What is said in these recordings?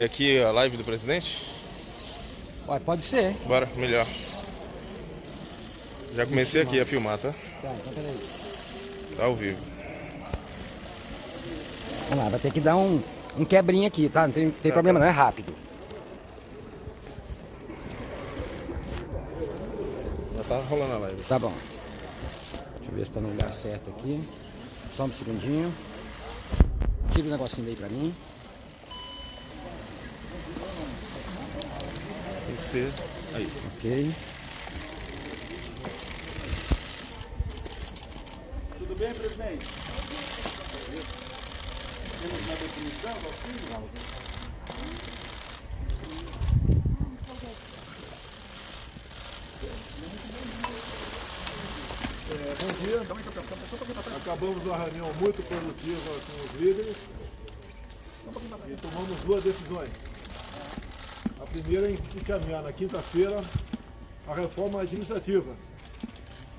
Aqui a live do presidente? Ué, pode ser. Bora, melhor. Já comecei aqui a filmar, tá? Tá, então peraí. Tá ao vivo. Vamos lá, vai ter que dar um, um quebrinho aqui, tá? Não tem, tem Tá, problema tá. não, é rápido. Já tá rolando a live. Tá bom. Deixa eu ver se tá no lugar certo aqui. Só um segundinho. Tira o negocinho daí pra mim. Que ser aí. Ok. Tudo bem, presidente? Temos uma definição auxílio? É, bom dia. Acabamos uma reunião muito produtiva com os líderes e tomamos duas decisões. A primeira é encaminhar na quinta-feira a reforma administrativa,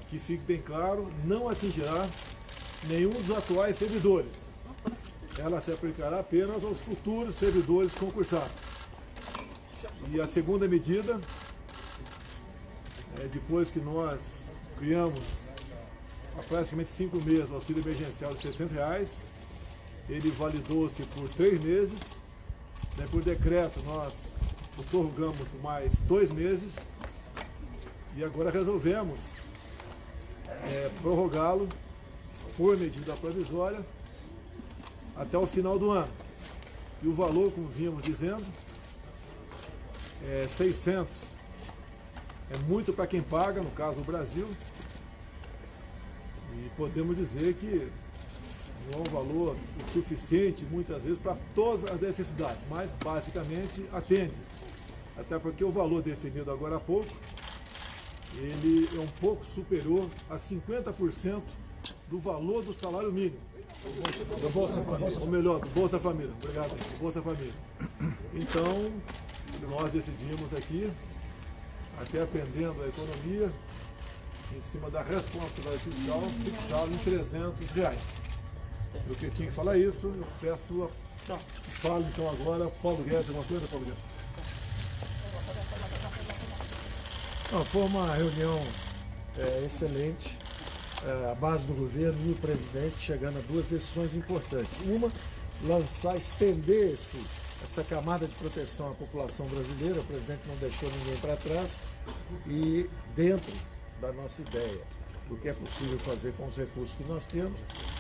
que fique bem claro, não atingirá nenhum dos atuais servidores. Ela se aplicará apenas aos futuros servidores concursados. E a segunda medida é depois que nós criamos há praticamente cinco meses o auxílio emergencial de 600 reais. Ele validou-se por três meses. Daí, por decreto, nós prorrogamos mais dois meses. E agora resolvemos é, prorrogá-lo por medida provisória até o final do ano. E o valor, como vínhamos dizendo, é 600. É muito para quem paga, no caso o Brasil, e podemos dizer que não é um valor suficiente, muitas vezes, para todas as necessidades, mas basicamente atende. Até porque o valor definido agora há pouco, ele é um pouco superior a 50% do valor do salário mínimo. Do Bolsa Família. Ou melhor, do Bolsa Família. Obrigado, do Bolsa Família. Então, nós decidimos aqui, até atendendo a economia, em cima da responsabilidade fiscal, fixá-lo em 300 reais. Eu que tinha que falar isso, eu peço a... Fala então agora, Paulo Guedes, alguma coisa, Paulo Guedes? Não, foi uma reunião é, excelente. É, a base do governo e o presidente chegando a duas decisões importantes. Uma, lançar, estender esse, essa camada de proteção à população brasileira. O presidente não deixou ninguém para trás. E dentro da nossa ideia do que é possível fazer com os recursos que nós temos,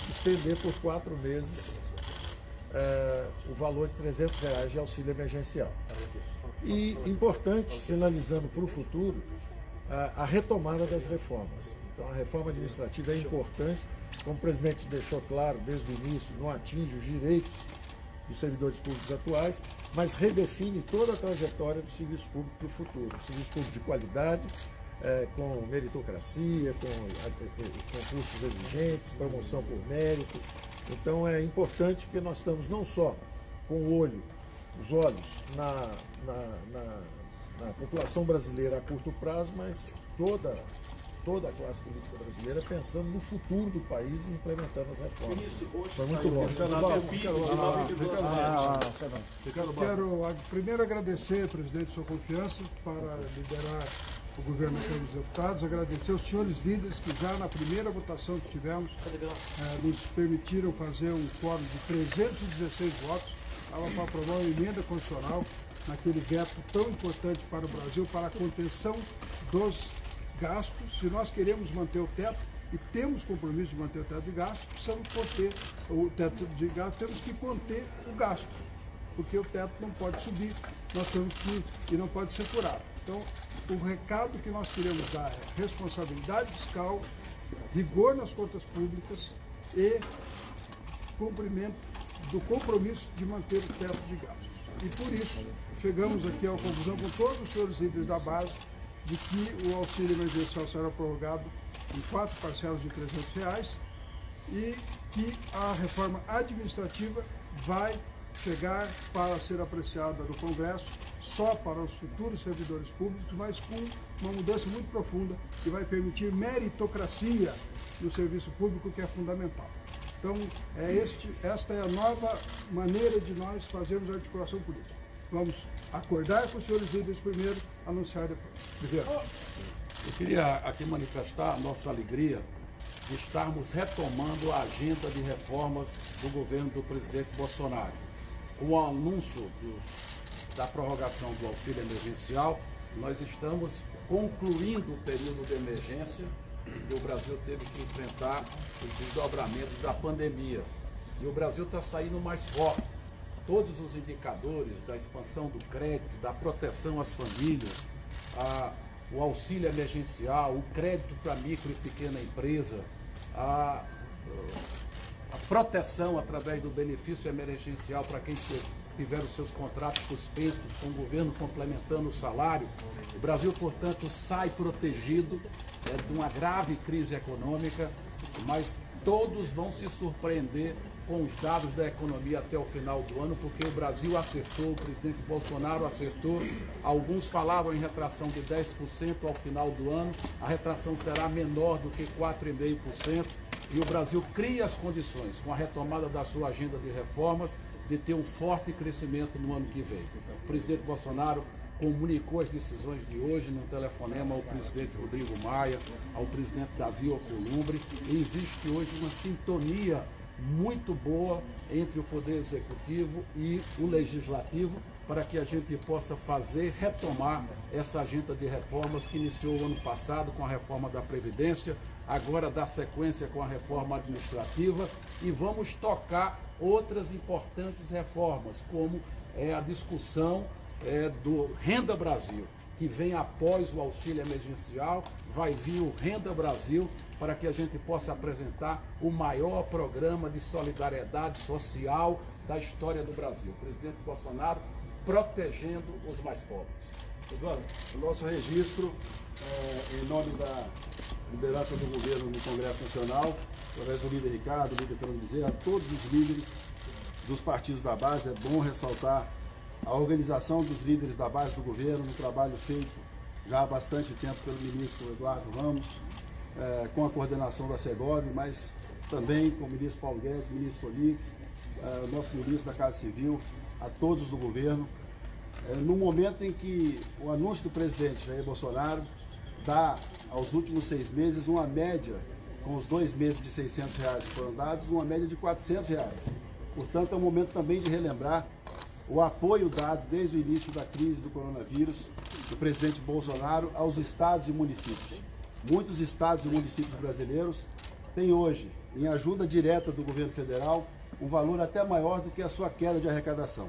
estender por quatro meses é, o valor de 300 reais de auxílio emergencial. E importante, sinalizando para o futuro, a, a retomada das reformas. Então a reforma administrativa é importante, como o presidente deixou claro desde o início, não atinge os direitos dos servidores públicos atuais, mas redefine toda a trajetória do serviço público para o futuro. Um serviço público de qualidade, é, com meritocracia, com é, concursos exigentes, promoção por mérito. Então é importante que nós estamos não só com o olho, os olhos na, na, na, na população brasileira a curto prazo, mas toda, toda a classe política brasileira pensando no futuro do país e implementando as reformas. Foi muito bom. Quero primeiro agradecer, presidente, sua confiança para liderar o governo dos Deputados, agradecer aos senhores líderes que já na primeira votação que tivemos eh, nos permitiram fazer um quórum de 316 votos, para aprovar uma emenda constitucional naquele veto tão importante para o Brasil, para a contenção dos gastos. Se nós queremos manter o teto, e temos compromisso de manter o teto de gastos, precisamos conter o teto de gastos, temos que conter o gasto porque o teto não pode subir, nós temos que e não pode ser furado. Então, o recado que nós queremos dar é responsabilidade fiscal, rigor nas contas públicas e cumprimento do compromisso de manter o teto de gastos. E por isso, chegamos aqui à conclusão com todos os senhores líderes da base de que o auxílio emergencial será prorrogado em quatro parcelas de 300 reais e que a reforma administrativa vai chegar para ser apreciada no Congresso só para os futuros servidores públicos, mas com uma mudança muito profunda que vai permitir meritocracia no serviço público, que é fundamental. Então, é este, esta é a nova maneira de nós fazermos a articulação política. Vamos acordar com os senhores líderes primeiro, anunciar depois. Presidente, Eu queria aqui manifestar a nossa alegria de estarmos retomando a agenda de reformas do governo do presidente Bolsonaro. Com o anúncio dos- da prorrogação do auxílio emergencial, nós estamos concluindo o período de emergência que o Brasil teve que enfrentar os desdobramentos da pandemia. E o Brasil está saindo mais forte todos os indicadores da expansão do crédito, da proteção às famílias, a- o auxílio emergencial, o crédito para micro e pequena empresa, a, a proteção através do benefício emergencial para quem te- tiver os seus contratos suspensos com o governo complementando o salário. O Brasil, portanto, sai protegido é, de uma grave crise econômica, mas todos vão se surpreender com os dados da economia até o final do ano, porque o Brasil acertou, o presidente Bolsonaro acertou. Alguns falavam em retração de 10% ao final do ano, a retração será menor do que 4,5%. E o Brasil cria as condições, com a retomada da sua agenda de reformas, de ter um forte crescimento no ano que vem. O presidente Bolsonaro comunicou as decisões de hoje num telefonema ao presidente Rodrigo Maia, ao presidente Davi Alcolumbre, e existe hoje uma sintonia muito boa entre o Poder Executivo e o Legislativo para que a gente possa fazer, retomar essa agenda de reformas que iniciou o ano passado com a reforma da Previdência, agora dá sequência com a reforma administrativa e vamos tocar outras importantes reformas, como é, a discussão é, do Renda Brasil que vem após o auxílio emergencial, vai vir o Renda Brasil, para que a gente possa apresentar o maior programa de solidariedade social da história do Brasil. Presidente Bolsonaro protegendo os mais pobres. Eduardo, o nosso registro, é, em nome da liderança do governo no Congresso Nacional, através do líder Ricardo, do líder Fernando Bezerra, todos os líderes dos partidos da base, é bom ressaltar a organização dos líderes da base do governo, um trabalho feito já há bastante tempo pelo ministro Eduardo Ramos, eh, com a coordenação da Segov, mas também com o ministro Paulo Guedes, ministro Solix, eh, o nosso ministro da Casa Civil, a todos do governo. Eh, no momento em que o anúncio do presidente Jair Bolsonaro dá aos últimos seis meses uma média, com os dois meses de 600 reais que foram dados, uma média de 400 reais. Portanto, é um momento também de relembrar o apoio dado desde o início da crise do coronavírus do presidente Bolsonaro aos estados e municípios. Muitos estados e municípios brasileiros têm hoje, em ajuda direta do governo federal, um valor até maior do que a sua queda de arrecadação.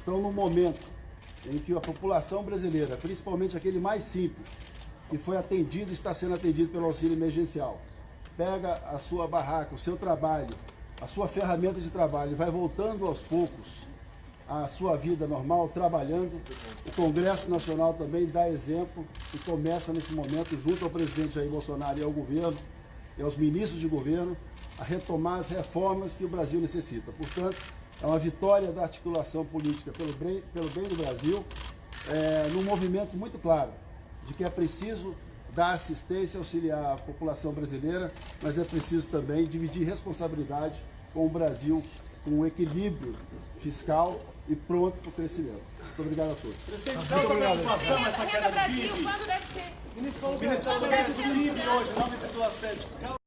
Então, no momento em que a população brasileira, principalmente aquele mais simples, que foi atendido e está sendo atendido pelo auxílio emergencial, pega a sua barraca, o seu trabalho, a sua ferramenta de trabalho e vai voltando aos poucos a sua vida normal, trabalhando. O Congresso Nacional também dá exemplo e começa nesse momento, junto ao presidente Jair Bolsonaro e ao governo, e aos ministros de governo, a retomar as reformas que o Brasil necessita. Portanto, é uma vitória da articulação política pelo bem, pelo bem do Brasil, é, num movimento muito claro de que é preciso dar assistência, auxiliar a população brasileira, mas é preciso também dividir responsabilidade com o Brasil, com um equilíbrio fiscal e pronto para o crescimento. Muito obrigado a todos. Presidente, causa preocupação essa queda do Brasil, PIB. quando deve ser? Ministro, o PIB hoje, 9,7.